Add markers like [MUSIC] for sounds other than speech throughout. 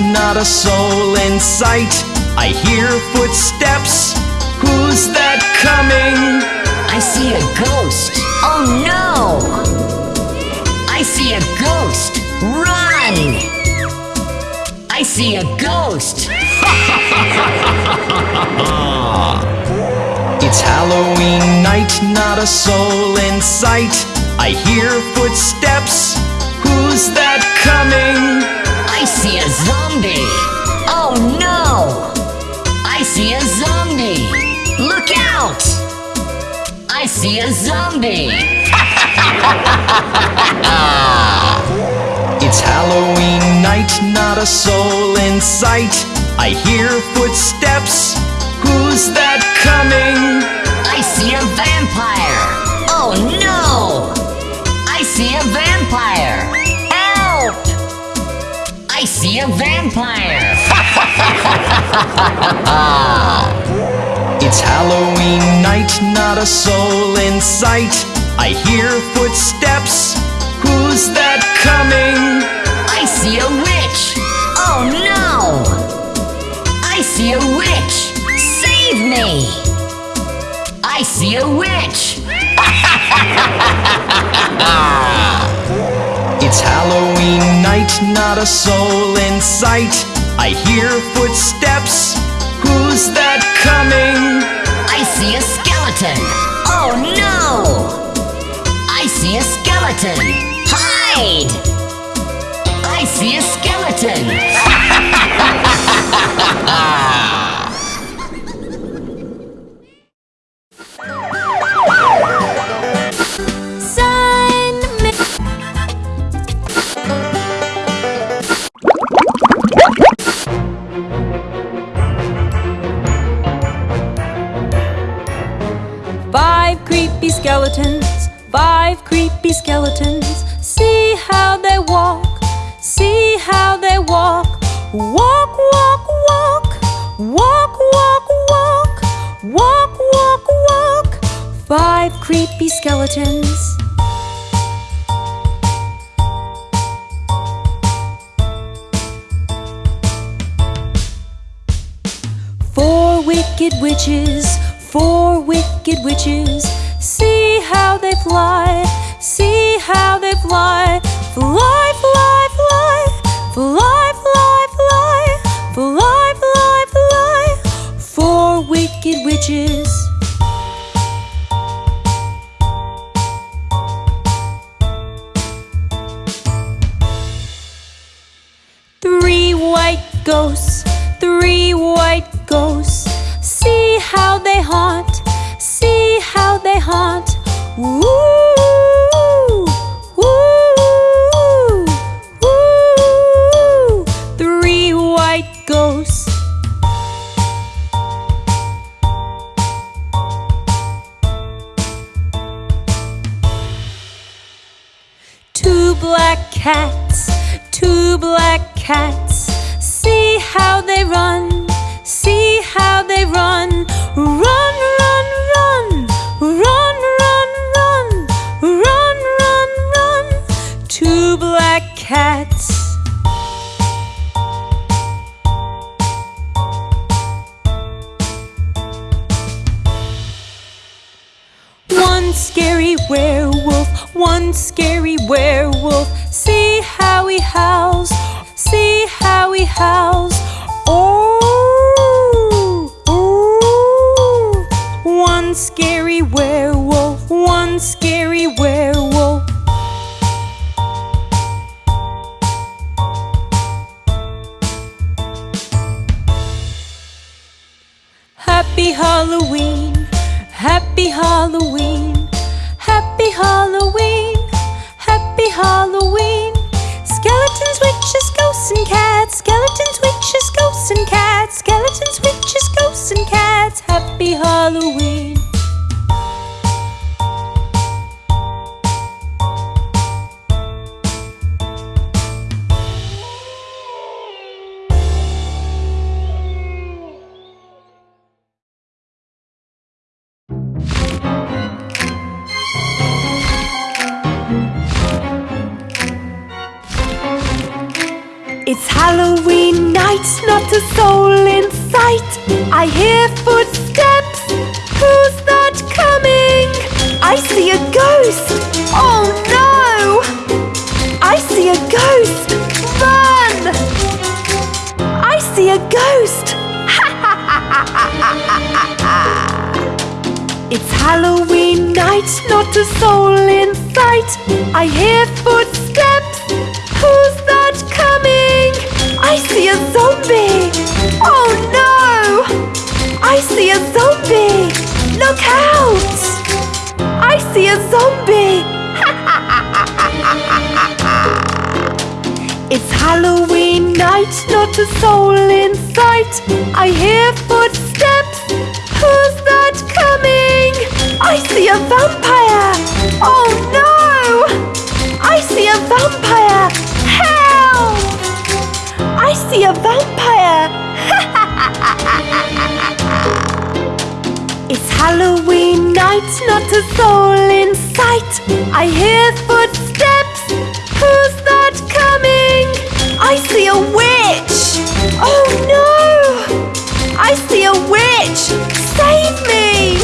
not a soul in sight. I hear footsteps. Who's that coming? I see a ghost. Oh no! I see a ghost. Run! I see a ghost. [LAUGHS] It's Halloween night, not a soul in sight. I hear footsteps. I see a zombie. [LAUGHS] It's Halloween night, not a soul in sight. I hear footsteps. Who's that coming? I see a vampire. Oh no! I see a vampire. Help! I see a vampire. [LAUGHS] It's Halloween night, not a soul in sight. I hear footsteps. Who's that coming? I see a witch. Oh no! I see a witch. Save me! I see a witch. [LAUGHS] It's Halloween night, not a soul in sight. I hear footsteps. Who's that coming? I see a skeleton. Oh no! I see a skeleton. Hide! I see a skeleton. [LAUGHS] creepy skeletons, five creepy skeletons. See how they walk, see how they walk. Walk, walk, walk, walk, walk, walk, walk, walk, walk. Five creepy skeletons. Four wicked witches, four wicked witches. See how they fly, see how they fly. Fly, fly, fly, fly, fly, fly, fly, fly, fly. Four wicked witches. Three white ghosts, three white ghosts. See how they haunt, see how they haunt. Woo, woo, woo. Three white ghosts. Two black cats, two black cats. See how they run, cats. One scary werewolf, one scary werewolf. See how he howls, see how he howls. Oh, oh. One scary werewolf, one scary werewolf. Happy Halloween, happy Halloween, happy Halloween, happy Halloween. Skeletons, witches, ghosts, and cats. Skeletons, witches, ghosts, and cats. Skeletons, witches, ghosts, and cats. Happy It's Halloween night, not a soul in sight. I hear footsteps. Who's that coming? I see a ghost. Oh no! I see a ghost. Run! I see a ghost. [LAUGHS] It's Halloween night, not a soul in sight. I hear footsteps. I see a zombie. Oh no! I see a zombie. Look out! I see a zombie. [LAUGHS] It's Halloween night, not a soul in sight. I hear footsteps. Who's that coming? I see a vampire. Vampire. [LAUGHS] It's Halloween night, not a soul in sight. I hear footsteps. Who's that coming? I see a witch. Oh no! I see a witch. Save me!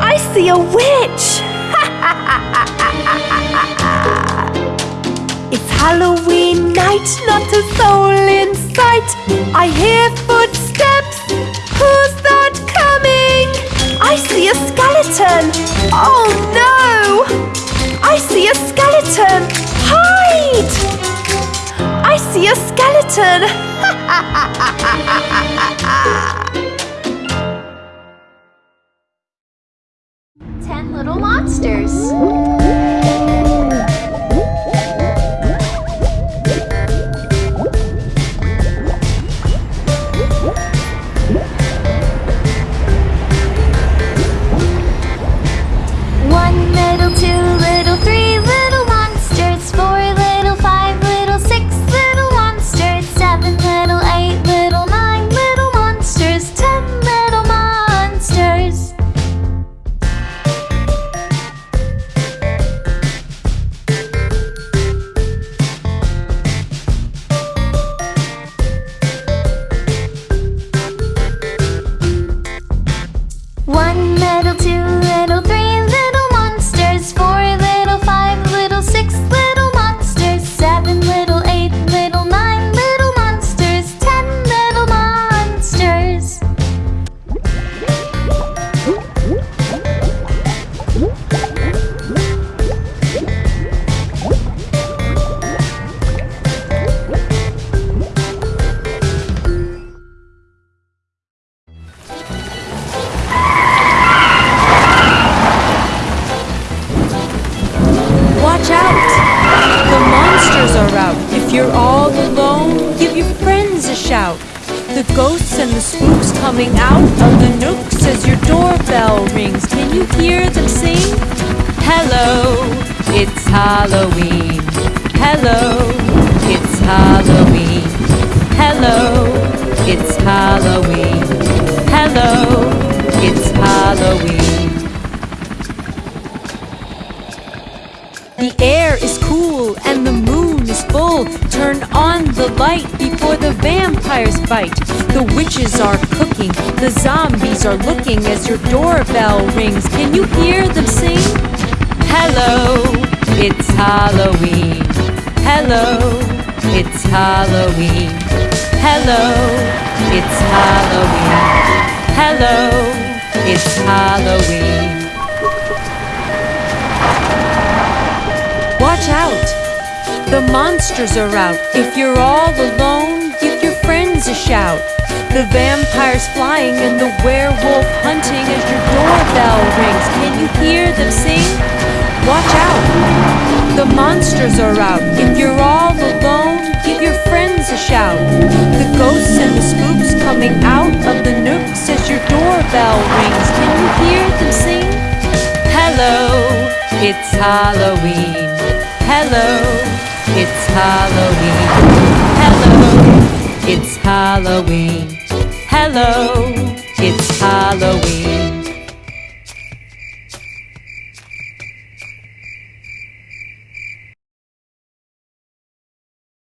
I see a witch. Halloween night, not a soul in sight. I hear footsteps. Who's that coming? I see a skeleton. Oh no! I see a skeleton. Hide! I see a skeleton. [LAUGHS] Ten little monsters. The ghosts and the spooks coming out of the nooks as your doorbell rings. Can you hear them sing? Hello, it's Halloween. Hello, it's Halloween. Hello, it's Halloween. Hello, it's Halloween. Full. Turn on the light before the vampires bite. The witches are cooking, the zombies are looking as your doorbell rings. Can you hear them sing? Hello, it's Halloween. Hello, it's Halloween. Hello, it's Halloween. Hello, it's Halloween. Watch out! The monsters are out. If you're all alone, give your friends a shout. The vampires flying and the werewolf hunting as your doorbell rings. Can you hear them sing? Watch out! The monsters are out. If you're all alone, give your friends a shout. The ghosts and the spooks coming out of the nooks as your doorbell rings. Can you hear them sing? Hello, it's Halloween. Hello, it's Halloween. Hello, it's Halloween. Hello, it's Halloween.